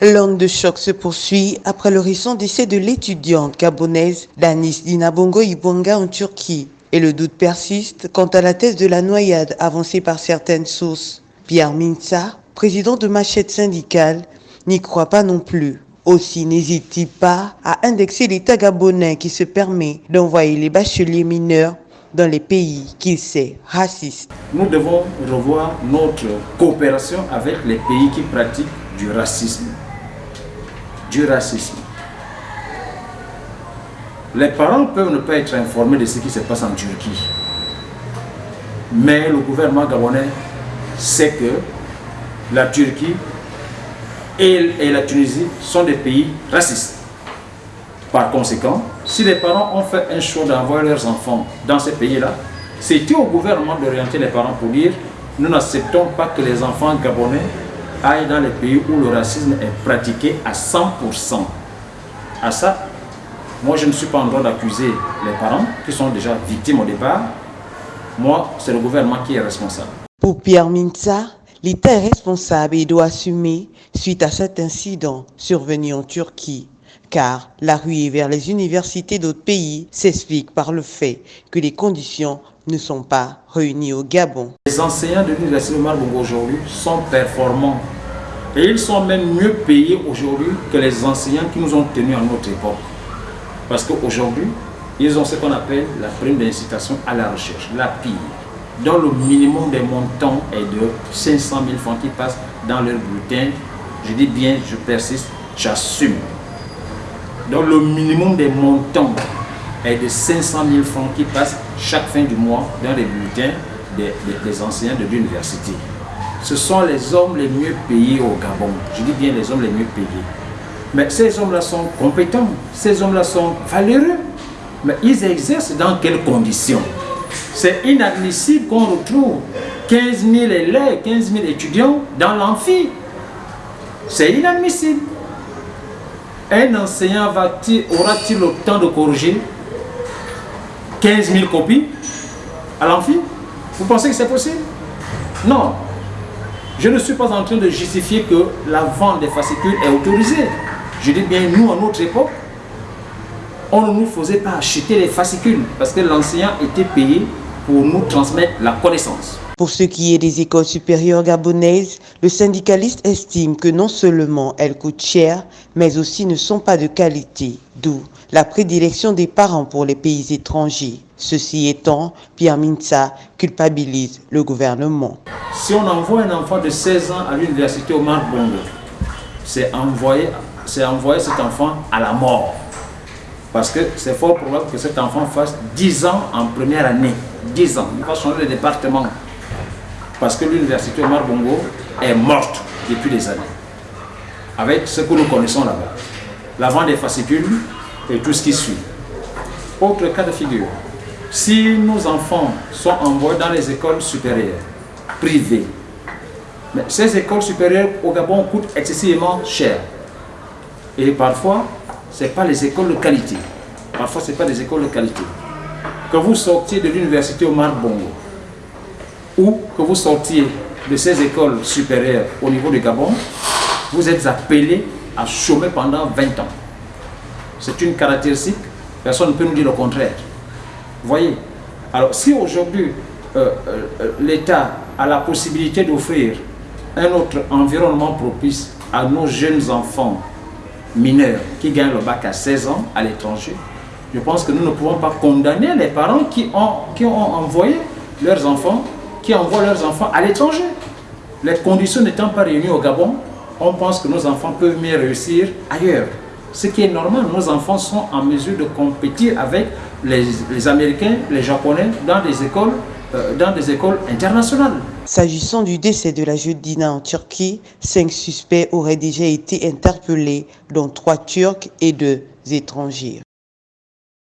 L'onde de choc se poursuit après le récent décès de l'étudiante gabonaise Danis Dinabongo Ibonga en Turquie. Et le doute persiste quant à la thèse de la noyade avancée par certaines sources. Pierre Minsa, président de Machette syndicale, n'y croit pas non plus. Aussi n'hésite-t-il pas à indexer l'État gabonais qui se permet d'envoyer les bacheliers mineurs dans les pays qu'il sait racistes. Nous devons revoir notre coopération avec les pays qui pratiquent du racisme du racisme. Les parents peuvent ne pas être informés de ce qui se passe en Turquie. Mais le gouvernement gabonais sait que la Turquie et, la Tunisie sont des pays racistes. Par conséquent, si les parents ont fait un choix d'envoyer leurs enfants dans ces pays-là, c'était au gouvernement d'orienter les parents pour dire nous n'acceptons pas que les enfants gabonais aille dans les pays où le racisme est pratiqué à 100%. À ça, moi je ne suis pas en droit d'accuser les parents qui sont déjà victimes au départ. Moi, c'est le gouvernement qui est responsable. Pour Pierre Minza, l'État est responsable et doit assumer suite à cet incident survenu en Turquie car la ruée vers les universités d'autres pays s'explique par le fait que les conditions ne sont pas réunies au Gabon. Les enseignants de l'université de Marbongo aujourd'hui sont performants et ils sont même mieux payés aujourd'hui que les enseignants qui nous ont tenus à notre époque. Parce qu'aujourd'hui, ils ont ce qu'on appelle la prime d'incitation à la recherche, la PIR, dont le minimum des montants est de 500 000 francs qui passent dans leur bulletin. Je dis bien, je persiste, j'assume. Donc le minimum des montants est de 500 000 francs qui passent chaque fin du mois dans les bulletins des, enseignants de l'université. Ce sont les hommes les mieux payés au Gabon. Je dis bien les hommes les mieux payés. Mais ces hommes-là sont compétents, ces hommes-là sont valeureux. Mais ils exercent dans quelles conditions? C'est inadmissible qu'on retrouve 15 000 élèves, 15 000 étudiants dans l'amphi. C'est inadmissible. Un enseignant aura-t-il le temps de corriger 15 000 copies à l'amphi? Vous pensez que c'est possible? Non. Je ne suis pas en train de justifier que la vente des fascicules est autorisée. Je dis bien, nous, à notre époque, on ne nous faisait pas acheter les fascicules parce que l'enseignant était payé pour nous transmettre la connaissance. Pour ce qui est des écoles supérieures gabonaises, le syndicaliste estime que non seulement elles coûtent cher, mais aussi ne sont pas de qualité, d'où la prédilection des parents pour les pays étrangers. Ceci étant, Pierre Minsa culpabilise le gouvernement. Si on envoie un enfant de 16 ans à l'université au Bongo, c'est envoyer, envoyer cet enfant à la mort. Parce que c'est fort probable que cet enfant fasse 10 ans en première année. 10 ans. Il va changer de département parce que l'université Omar Bongo est morte depuis des années. Avec ce que nous connaissons là-bas. La vente des fascicules et tout ce qui suit. Autre cas de figure. Si nos enfants sont envoyés dans les écoles supérieures, privées, mais ces écoles supérieures au Gabon coûtent excessivement cher. Et parfois, ce pas les écoles de qualité. Parfois, ce pas des écoles de qualité. Que vous sortiez de l'université Omar Bongo, ou que vous sortiez de ces écoles supérieures au niveau du Gabon, vous êtes appelé à chômer pendant 20 ans. C'est une caractéristique, personne ne peut nous dire le contraire. Voyez Alors si aujourd'hui euh, euh, l'État a la possibilité d'offrir un autre environnement propice à nos jeunes enfants mineurs qui gagnent le bac à 16 ans à l'étranger, je pense que nous ne pouvons pas condamner les parents qui ont, qui ont envoyé leurs enfants qui envoient leurs enfants à l'étranger. Les conditions n'étant pas réunies au Gabon, on pense que nos enfants peuvent mieux réussir ailleurs. Ce qui est normal, nos enfants sont en mesure de compétir avec les, Américains, les Japonais dans des écoles, euh, dans des écoles internationales. S'agissant du décès de la Dina en Turquie, cinq suspects auraient déjà été interpellés, dont trois Turcs et deux étrangers.